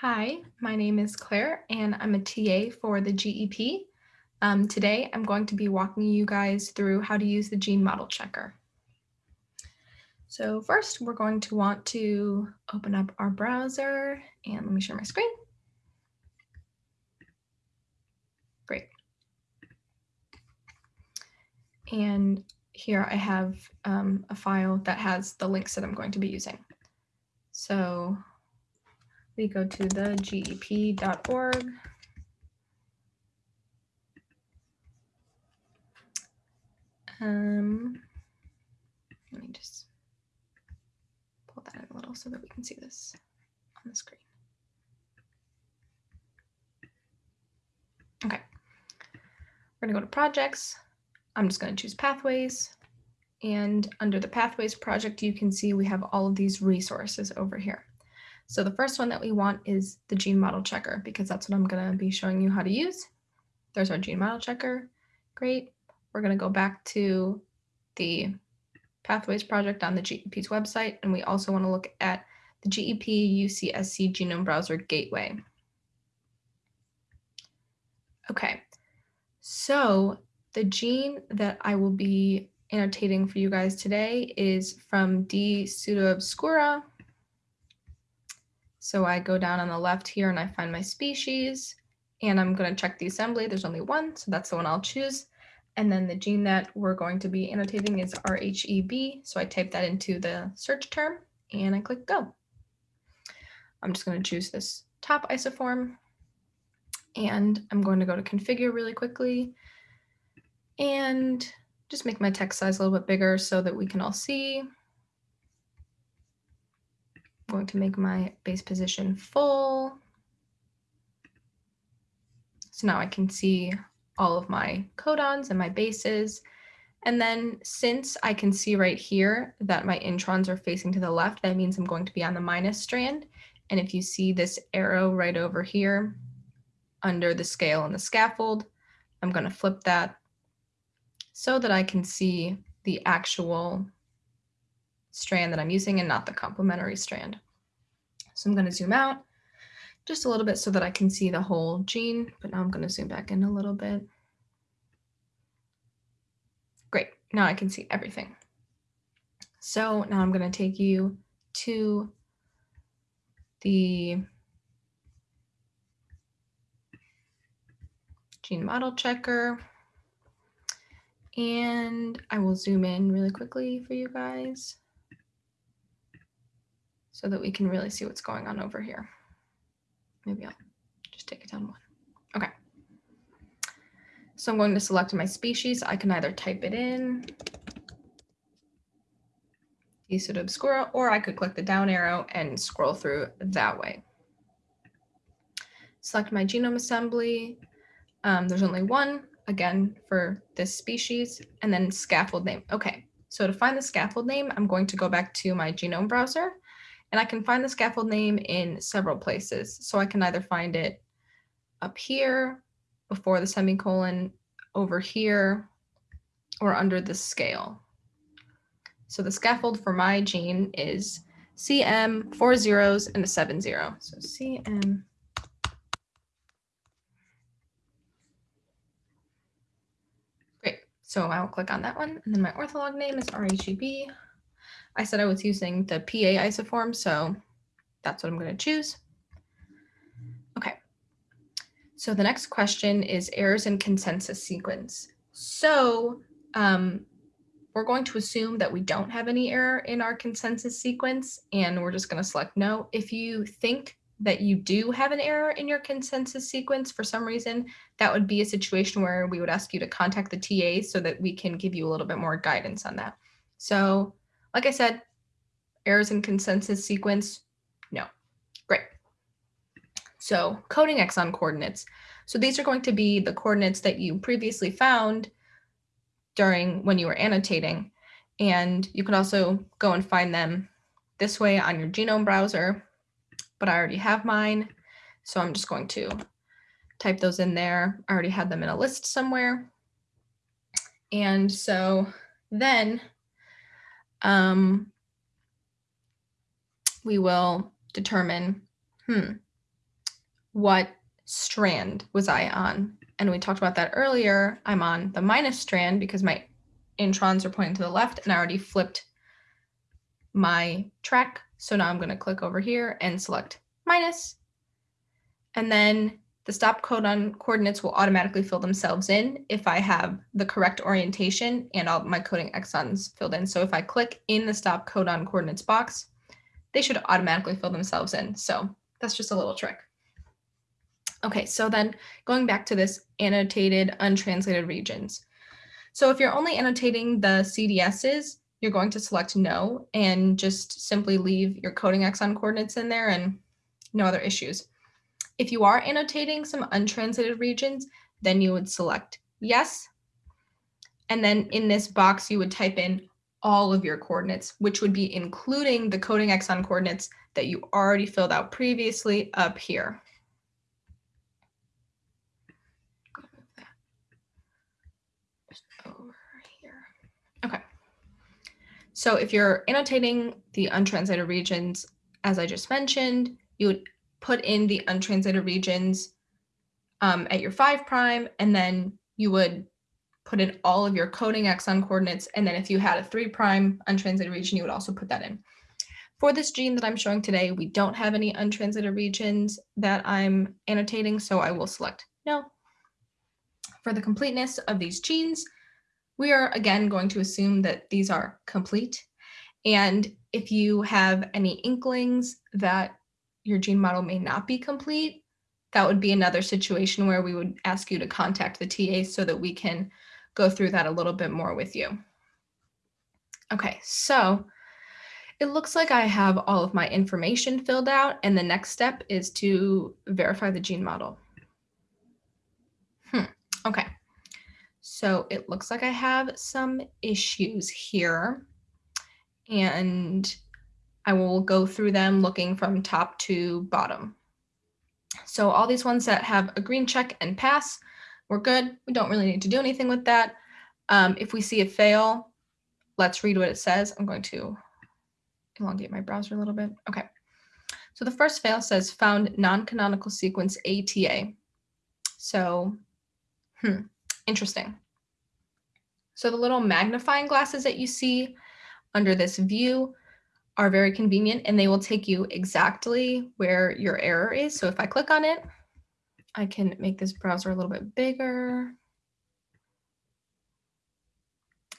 Hi, my name is Claire and I'm a TA for the GEP. Um, today I'm going to be walking you guys through how to use the gene model checker. So first we're going to want to open up our browser and let me share my screen. Great. And here I have um, a file that has the links that I'm going to be using. So we go to the gep.org. Um, let me just pull that in a little so that we can see this on the screen. Okay, we're gonna go to projects. I'm just gonna choose pathways. And under the pathways project, you can see we have all of these resources over here. So the first one that we want is the gene model checker because that's what I'm going to be showing you how to use. There's our gene model checker. Great. We're going to go back to the Pathways project on the GEP's website, and we also want to look at the GEP UCSC Genome Browser Gateway. Okay, so the gene that I will be annotating for you guys today is from D. pseudoobscura so I go down on the left here and I find my species and I'm going to check the assembly. There's only one, so that's the one I'll choose. And then the gene that we're going to be annotating is RHEB. So I type that into the search term and I click go. I'm just going to choose this top isoform and I'm going to go to configure really quickly and just make my text size a little bit bigger so that we can all see going to make my base position full. So now I can see all of my codons and my bases. And then since I can see right here that my introns are facing to the left, that means I'm going to be on the minus strand. And if you see this arrow right over here under the scale and the scaffold, I'm going to flip that so that I can see the actual strand that I'm using and not the complementary strand. So I'm going to zoom out just a little bit so that I can see the whole gene, but now I'm going to zoom back in a little bit. Great, now I can see everything. So now I'm going to take you to the gene model checker. And I will zoom in really quickly for you guys so that we can really see what's going on over here. Maybe I'll just take it down one. Okay. So I'm going to select my species. I can either type it in, obscura, or I could click the down arrow and scroll through that way. Select my genome assembly. Um, there's only one, again, for this species, and then scaffold name. Okay, so to find the scaffold name, I'm going to go back to my genome browser, and I can find the scaffold name in several places. So I can either find it up here, before the semicolon, over here, or under the scale. So the scaffold for my gene is CM, four zeros and a seven zero. So CM. Great. So I'll click on that one. And then my ortholog name is RHEB. I said I was using the PA isoform, so that's what I'm going to choose. Okay. So the next question is errors in consensus sequence. So um, we're going to assume that we don't have any error in our consensus sequence, and we're just going to select no. If you think that you do have an error in your consensus sequence for some reason, that would be a situation where we would ask you to contact the TA so that we can give you a little bit more guidance on that. So like I said, errors in consensus sequence, no. Great. So coding exon coordinates. So these are going to be the coordinates that you previously found during when you were annotating. And you can also go and find them this way on your genome browser, but I already have mine. So I'm just going to type those in there. I already had them in a list somewhere. And so then um, we will determine, hmm, what strand was I on? And we talked about that earlier. I'm on the minus strand because my introns are pointing to the left and I already flipped my track. So now I'm going to click over here and select minus. And then the stop codon coordinates will automatically fill themselves in if I have the correct orientation and all my coding exons filled in. So if I click in the stop codon coordinates box, they should automatically fill themselves in. So that's just a little trick. Okay, so then going back to this annotated untranslated regions. So if you're only annotating the CDSs, you're going to select no and just simply leave your coding exon coordinates in there and no other issues. If you are annotating some untranslated regions, then you would select yes. And then in this box, you would type in all of your coordinates, which would be including the coding exon coordinates that you already filled out previously up here. Okay. So if you're annotating the untranslated regions, as I just mentioned, you would put in the untranslated regions um, at your five prime, and then you would put in all of your coding exon coordinates. And then if you had a three prime untranslated region, you would also put that in. For this gene that I'm showing today, we don't have any untranslated regions that I'm annotating, so I will select no. For the completeness of these genes, we are again going to assume that these are complete. And if you have any inklings that your gene model may not be complete, that would be another situation where we would ask you to contact the TA so that we can go through that a little bit more with you. Okay, so it looks like I have all of my information filled out and the next step is to verify the gene model. Hmm, okay. So it looks like I have some issues here and I will go through them looking from top to bottom. So all these ones that have a green check and pass, we're good. We don't really need to do anything with that. Um, if we see a fail, let's read what it says. I'm going to elongate my browser a little bit. Okay. So the first fail says found non-canonical sequence ATA. So, hmm, interesting. So the little magnifying glasses that you see under this view are very convenient and they will take you exactly where your error is. So if I click on it, I can make this browser a little bit bigger.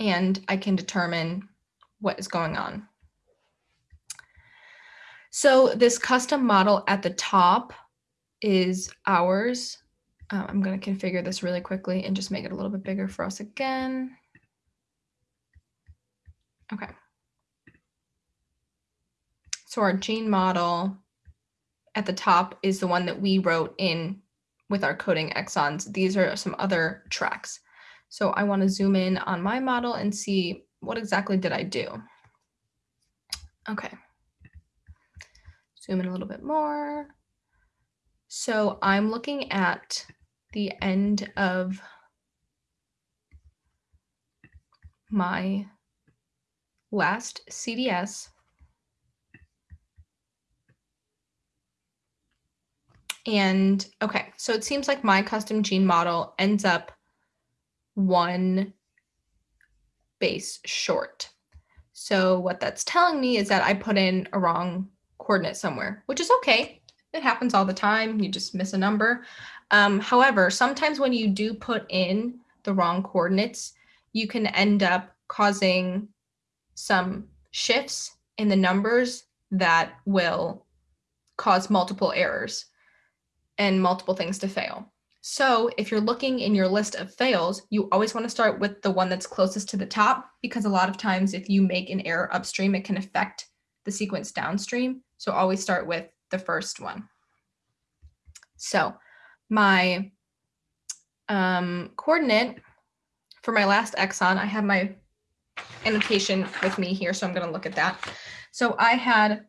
And I can determine what is going on. So this custom model at the top is ours. Uh, I'm going to configure this really quickly and just make it a little bit bigger for us again. Okay. So our gene model at the top is the one that we wrote in with our coding exons. These are some other tracks. So I want to zoom in on my model and see what exactly did I do. Okay. Zoom in a little bit more. So I'm looking at the end of my last CDS And okay, so it seems like my custom gene model ends up one base short. So what that's telling me is that I put in a wrong coordinate somewhere, which is okay. It happens all the time. You just miss a number. Um, however, sometimes when you do put in the wrong coordinates, you can end up causing some shifts in the numbers that will cause multiple errors and multiple things to fail. So if you're looking in your list of fails, you always want to start with the one that's closest to the top, because a lot of times if you make an error upstream, it can affect the sequence downstream. So always start with the first one. So my um, coordinate for my last exon, I have my annotation with me here, so I'm going to look at that. So I had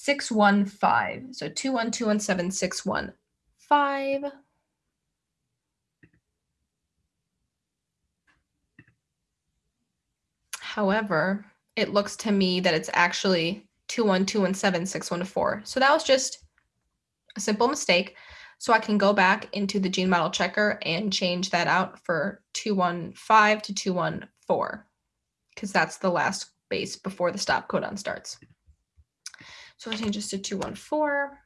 615. So 21217, However, it looks to me that it's actually 21217, 614. So that was just a simple mistake. So I can go back into the gene model checker and change that out for 215 to 214 because that's the last base before the stop codon starts. So I change this to 214.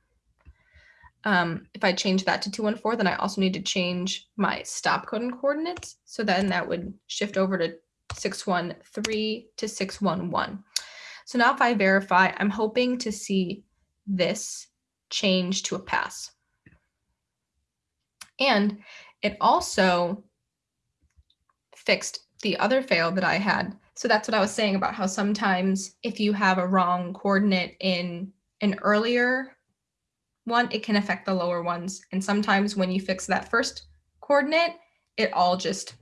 Um, if I change that to 214, then I also need to change my stop codon coordinates. So then that would shift over to 613 to 611. So now if I verify, I'm hoping to see this change to a pass. And it also fixed the other fail that I had. So that's what I was saying about how sometimes if you have a wrong coordinate in an earlier one, it can affect the lower ones. And sometimes when you fix that first coordinate, it all just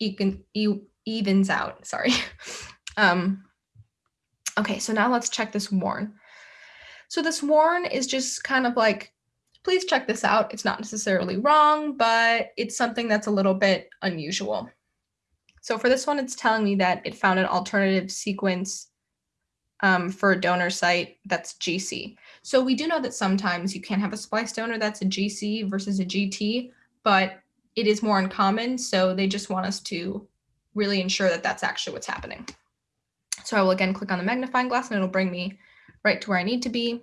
even, evens out. Sorry. um, okay, so now let's check this warn. So this warn is just kind of like, please check this out. It's not necessarily wrong, but it's something that's a little bit unusual. So for this one, it's telling me that it found an alternative sequence um, for a donor site that's GC. So we do know that sometimes you can have a splice donor that's a GC versus a GT, but it is more uncommon. So they just want us to really ensure that that's actually what's happening. So I will again click on the magnifying glass and it'll bring me right to where I need to be.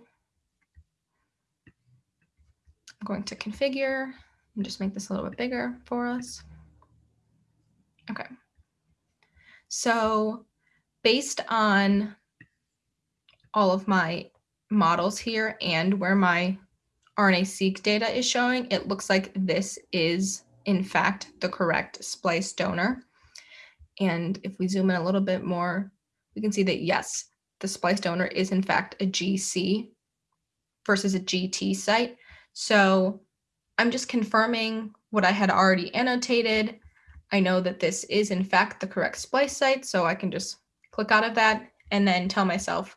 I'm going to configure and just make this a little bit bigger for us. Okay. So based on all of my models here and where my RNA-seq data is showing, it looks like this is in fact the correct splice donor. And if we zoom in a little bit more, we can see that yes, the splice donor is in fact a GC versus a GT site. So I'm just confirming what I had already annotated. I know that this is in fact the correct splice site, so I can just click out of that and then tell myself,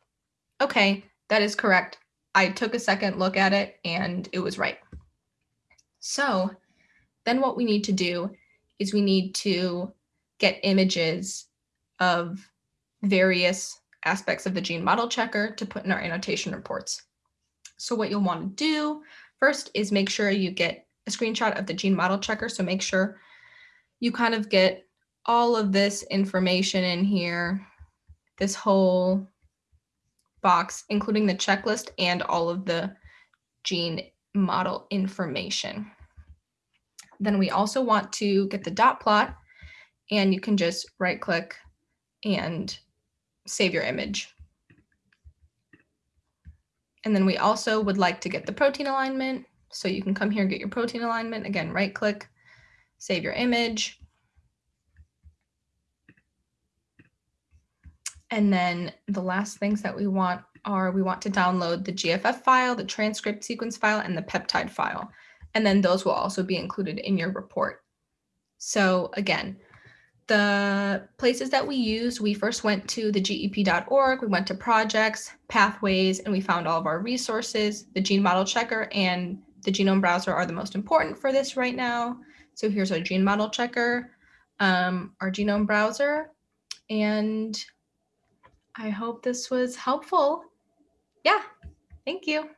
okay, that is correct. I took a second look at it and it was right. So then what we need to do is we need to get images of various aspects of the gene model checker to put in our annotation reports. So what you'll want to do first is make sure you get a screenshot of the gene model checker. So make sure you kind of get all of this information in here, this whole box, including the checklist and all of the gene model information. Then we also want to get the dot plot and you can just right click and save your image. And then we also would like to get the protein alignment. So you can come here and get your protein alignment. Again, right click, save your image. And then the last things that we want are we want to download the GFF file, the transcript sequence file, and the peptide file. And then those will also be included in your report. So again, the places that we used, we first went to the gep.org, we went to projects, pathways, and we found all of our resources. The gene model checker and the genome browser are the most important for this right now. So here's our gene model checker, um, our genome browser, and I hope this was helpful. Yeah, thank you.